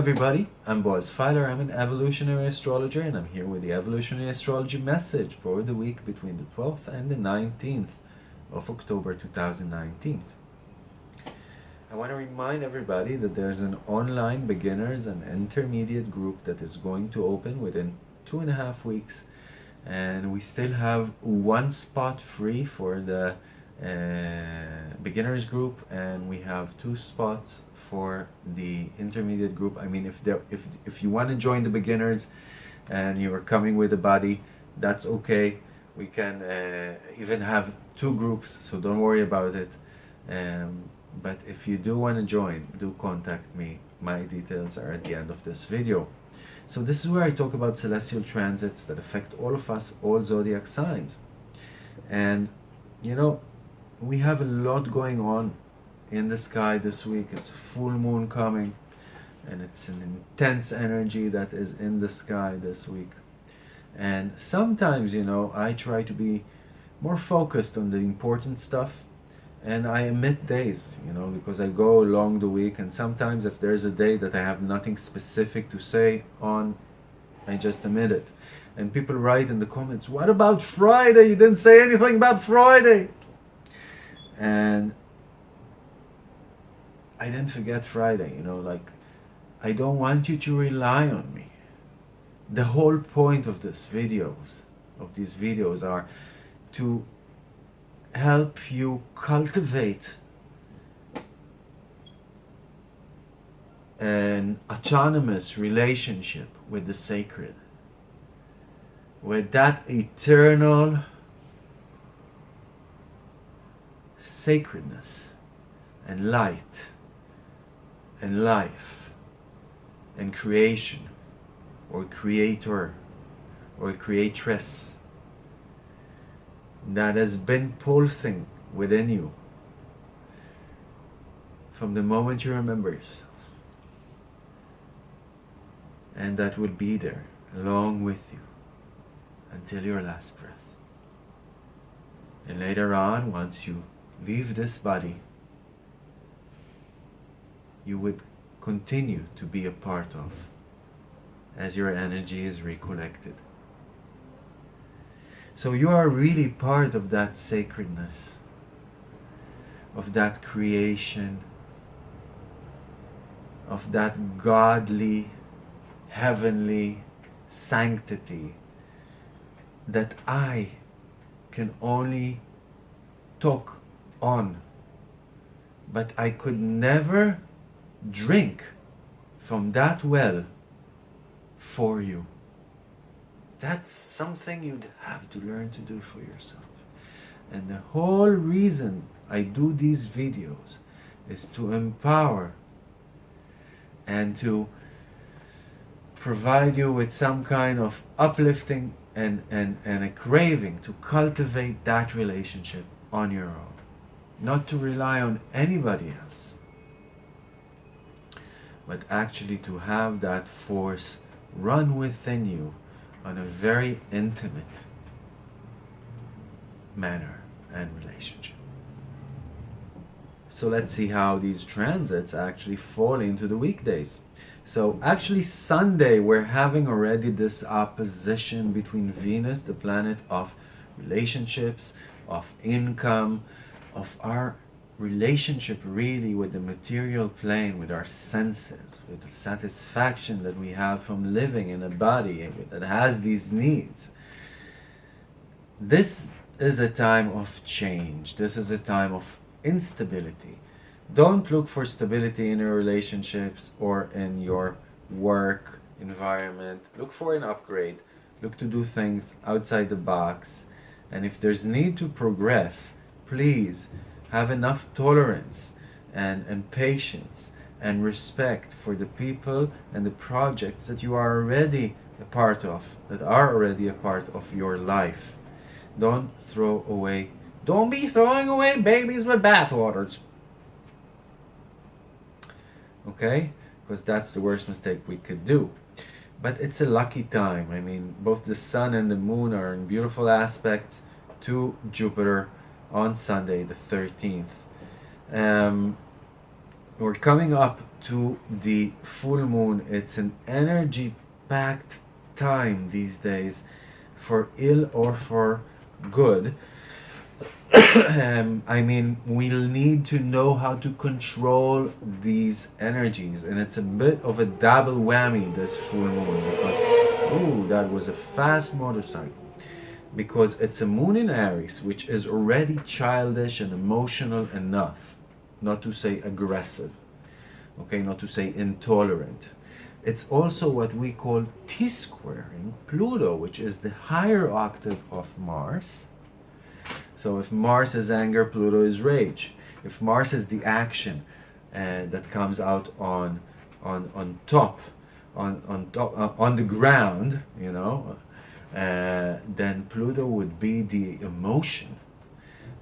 everybody, I'm Boaz Feiler, I'm an evolutionary astrologer and I'm here with the evolutionary astrology message for the week between the 12th and the 19th of October 2019. I want to remind everybody that there's an online beginners and intermediate group that is going to open within two and a half weeks and we still have one spot free for the uh, beginners group and we have two spots for the intermediate group. I mean if there if if you want to join the beginners and you are coming with a body that's okay. We can uh, even have two groups so don't worry about it. Um, but if you do want to join do contact me. My details are at the end of this video. So this is where I talk about celestial transits that affect all of us all zodiac signs. And you know we have a lot going on in the sky this week. It's a full moon coming and it's an intense energy that is in the sky this week. And sometimes, you know, I try to be more focused on the important stuff and I omit days, you know, because I go along the week and sometimes if there's a day that I have nothing specific to say on, I just omit it. And people write in the comments, what about Friday? You didn't say anything about Friday and I didn't forget Friday, you know, like, I don't want you to rely on me. The whole point of this videos, of these videos are to help you cultivate an autonomous relationship with the sacred, with that eternal sacredness and light and life and creation or creator or creatress. That has been pulsing within you from the moment you remember yourself. And that will be there along with you until your last breath. And later on once you leave this body, you would continue to be a part of as your energy is recollected. So you are really part of that sacredness, of that creation, of that godly, heavenly sanctity that I can only talk on but I could never drink from that well for you. That's something you'd have to learn to do for yourself. And the whole reason I do these videos is to empower and to provide you with some kind of uplifting and, and, and a craving to cultivate that relationship on your own not to rely on anybody else, but actually to have that force run within you on a very intimate manner and relationship. So let's see how these transits actually fall into the weekdays. So actually Sunday we're having already this opposition between Venus, the planet of relationships, of income, of our relationship really with the material plane, with our senses, with the satisfaction that we have from living in a body that has these needs. This is a time of change. This is a time of instability. Don't look for stability in your relationships or in your work environment. Look for an upgrade. Look to do things outside the box. And if there's need to progress, please have enough tolerance and, and patience and respect for the people and the projects that you are already a part of, that are already a part of your life. Don't throw away, don't be throwing away babies with bathwaters. Okay? Because that's the worst mistake we could do. But it's a lucky time. I mean, both the sun and the moon are in beautiful aspects to Jupiter on Sunday the 13th. Um, we're coming up to the full moon. It's an energy packed time these days for ill or for good. um, I mean, we'll need to know how to control these energies, and it's a bit of a double whammy this full moon because, ooh, that was a fast motorcycle. Because it's a moon in Aries, which is already childish and emotional enough, not to say aggressive, okay, not to say intolerant. It's also what we call T-squaring Pluto, which is the higher octave of Mars, so if Mars is anger, Pluto is rage. If Mars is the action uh, that comes out on on on top, on on top uh, on the ground, you know, uh, then Pluto would be the emotion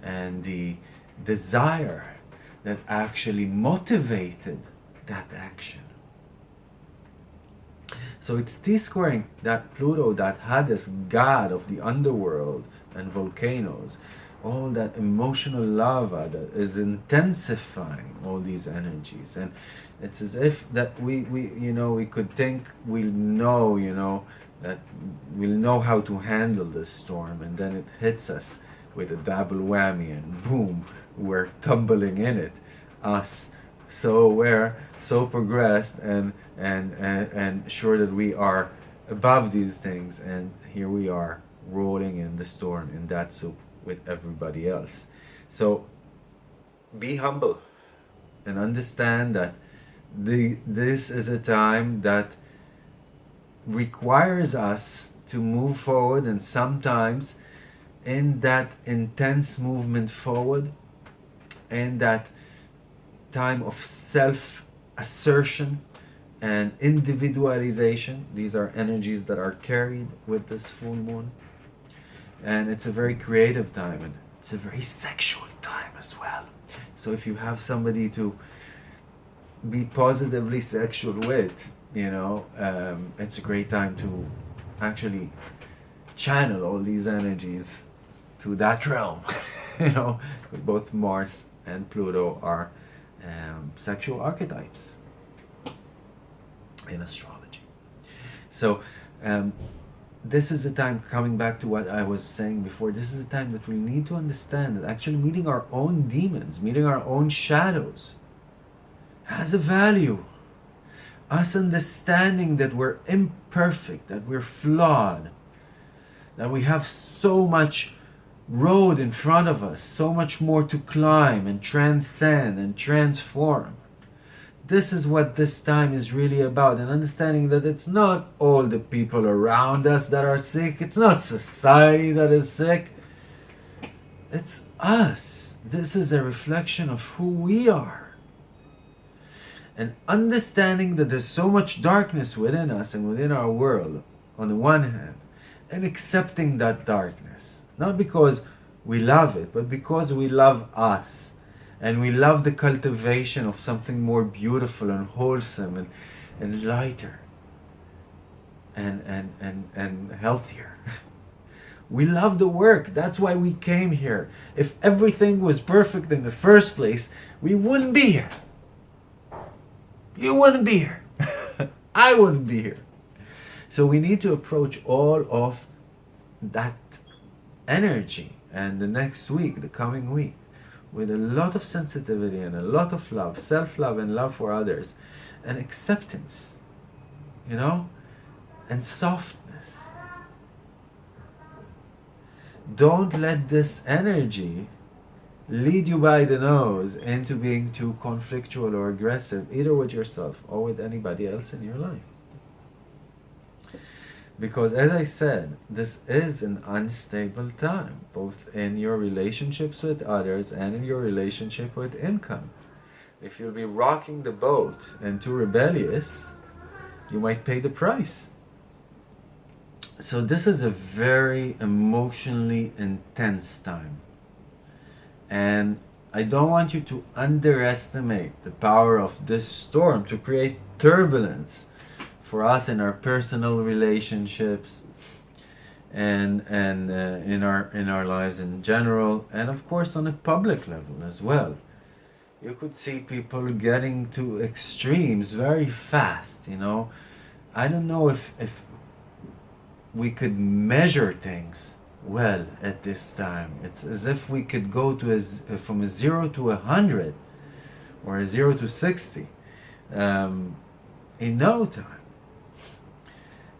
and the desire that actually motivated that action. So it's T-squaring that Pluto, that Hades, god of the underworld and volcanoes, all that emotional lava that is intensifying all these energies. And it's as if that we we you know we could think we'll know you know that we'll know how to handle this storm. And then it hits us with a double whammy and boom we're tumbling in it. Us so aware so progressed and and and, and sure that we are above these things. And here we are rolling in the storm in that soup with everybody else. So be humble and understand that the this is a time that requires us to move forward and sometimes in that intense movement forward in that time of self assertion and individualization these are energies that are carried with this full moon and it's a very creative time and it's a very sexual time as well. So if you have somebody to be positively sexual with you know um, it's a great time to actually channel all these energies to that realm. You know both mars and pluto are um, sexual archetypes in astrology. So um, this is the time coming back to what I was saying before this is the time that we need to understand that actually meeting our own demons meeting our own shadows has a value. Us understanding that we're imperfect that we're flawed that we have so much road in front of us so much more to climb and transcend and transform this is what this time is really about and understanding that it's not all the people around us that are sick it's not society that is sick. It's us. This is a reflection of who we are. And understanding that there's so much darkness within us and within our world on the one hand and accepting that darkness not because we love it but because we love us and we love the cultivation of something more beautiful and wholesome and, and lighter and, and, and, and healthier. We love the work. That's why we came here. If everything was perfect in the first place, we wouldn't be here. You wouldn't be here. I wouldn't be here. So we need to approach all of that energy and the next week, the coming week, with a lot of sensitivity and a lot of love, self-love and love for others, and acceptance, you know, and softness. Don't let this energy lead you by the nose into being too conflictual or aggressive, either with yourself or with anybody else in your life. Because as I said, this is an unstable time, both in your relationships with others and in your relationship with income. If you'll be rocking the boat and too rebellious, you might pay the price. So this is a very emotionally intense time. And I don't want you to underestimate the power of this storm to create turbulence for us in our personal relationships and and uh, in our in our lives in general and of course on a public level as well you could see people getting to extremes very fast, you know. I don't know if, if we could measure things well at this time. It's as if we could go to a, from a zero to a hundred or a zero to 60 um, in no time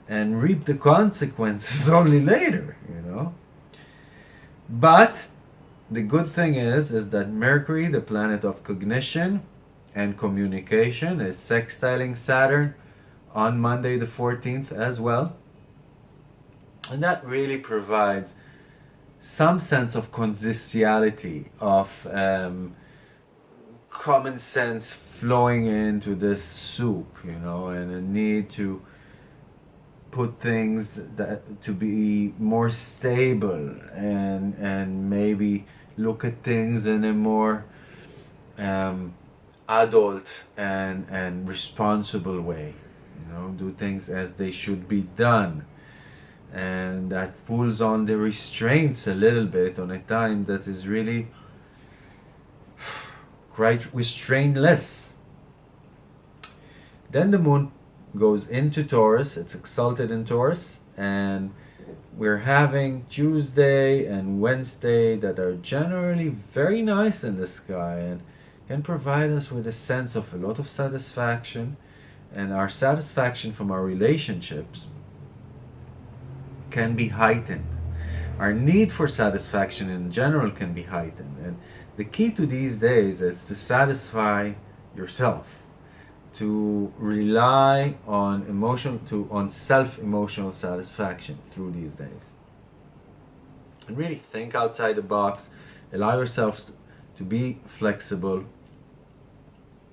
and reap the consequences only later, you know. But the good thing is, is that Mercury, the planet of cognition and communication, is sextiling Saturn on Monday the 14th as well. And that really provides some sense of consistency, of um, common sense flowing into this soup, you know, and a need to put things that to be more stable and and maybe look at things in a more um, adult and and responsible way you know do things as they should be done. And that pulls on the restraints a little bit on a time that is really quite restraintless then the moon goes into Taurus it's exalted in Taurus and we're having Tuesday and Wednesday that are generally very nice in the sky and can provide us with a sense of a lot of satisfaction. And our satisfaction from our relationships can be heightened. Our need for satisfaction in general can be heightened. And the key to these days is to satisfy yourself to rely on emotion to on self emotional satisfaction through these days. And really think outside the box allow yourselves to be flexible.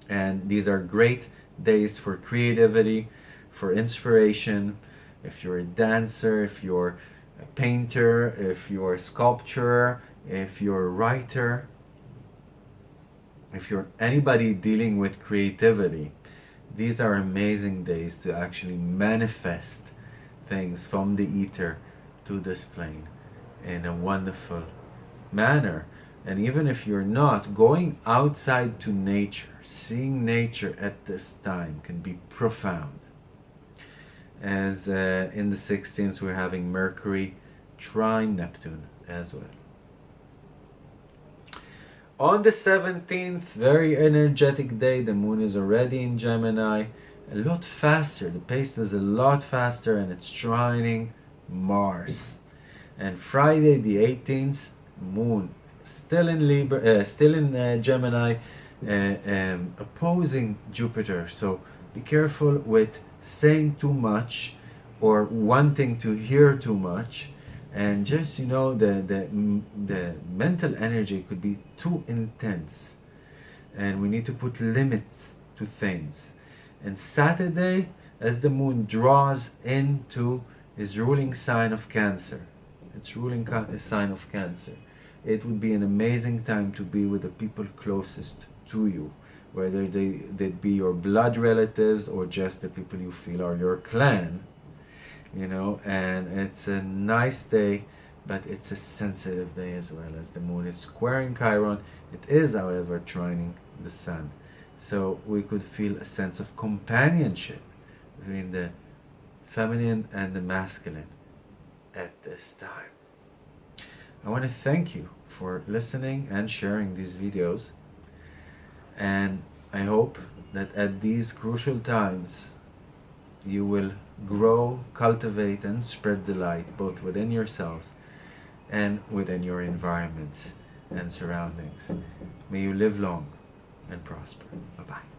And these are great days for creativity for inspiration. If you're a dancer if you're a painter if you're a sculptor if you're a writer if you're anybody dealing with creativity these are amazing days to actually manifest things from the ether to this plane in a wonderful manner. And even if you're not going outside to nature seeing nature at this time can be profound. As uh, in the 16th we're having mercury trine neptune as well on the 17th, very energetic day, the moon is already in Gemini, a lot faster, the pace is a lot faster and it's trining Mars. And Friday the 18th, moon still in Libra, uh, still in uh, Gemini, uh, um, opposing Jupiter. So be careful with saying too much or wanting to hear too much and just you know the the the mental energy could be too intense. And we need to put limits to things. And saturday as the moon draws into his ruling sign of cancer its ruling uh, sign of cancer it would be an amazing time to be with the people closest to you. Whether they they be your blood relatives or just the people you feel are your clan you know and it's a nice day but it's a sensitive day as well as the moon is squaring Chiron. It is however trining the sun. So we could feel a sense of companionship between the feminine and the masculine at this time. I want to thank you for listening and sharing these videos. And I hope that at these crucial times you will grow, cultivate, and spread the light both within yourselves and within your environments and surroundings. May you live long and prosper. Bye-bye.